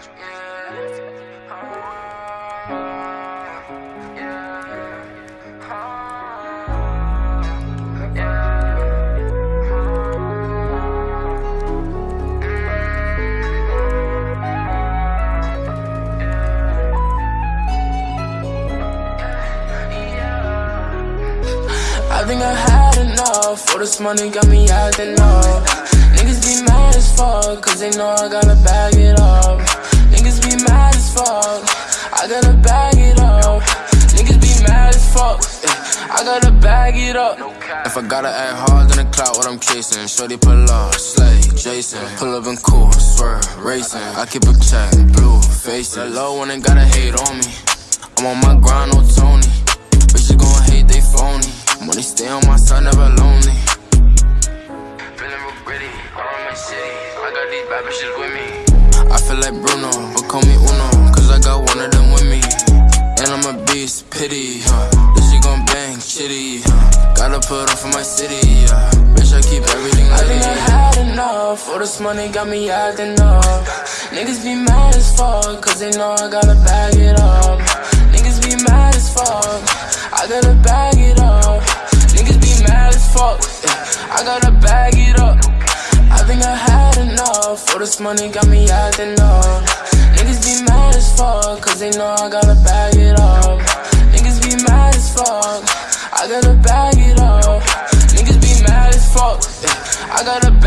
I think I had enough. All this money got me acting up. Niggas be mad as fuck Cause they know I gotta bag it gotta bag it up. Niggas be mad as fuck, yeah, I gotta bag it up. If I gotta act hard, then the clout what I'm chasing. Shorty pull up, slay, Jason. Pull up and cool, swerve, racing. I keep a check, blue, face it. Low one ain't gotta hate on me. I'm on my grind, no Tony. Bitches gon' hate, they phony. Money stay on my side, never lonely. Feeling real gritty, around my city. I got these bad bitches with me. I feel like Bruno, but call me Uno, cause I got put on for my city, yeah. Bitch, I keep everything I think I had enough. All this money got me acting up. Niggas be mad as fuck, cause they know I gotta bag it up. Niggas be mad as fuck, I gotta bag it up. Niggas be mad as fuck, yeah, I gotta bag it up. I think I had enough. All this money got me acting up. Niggas be mad as fuck, cause they know I gotta bag I it up.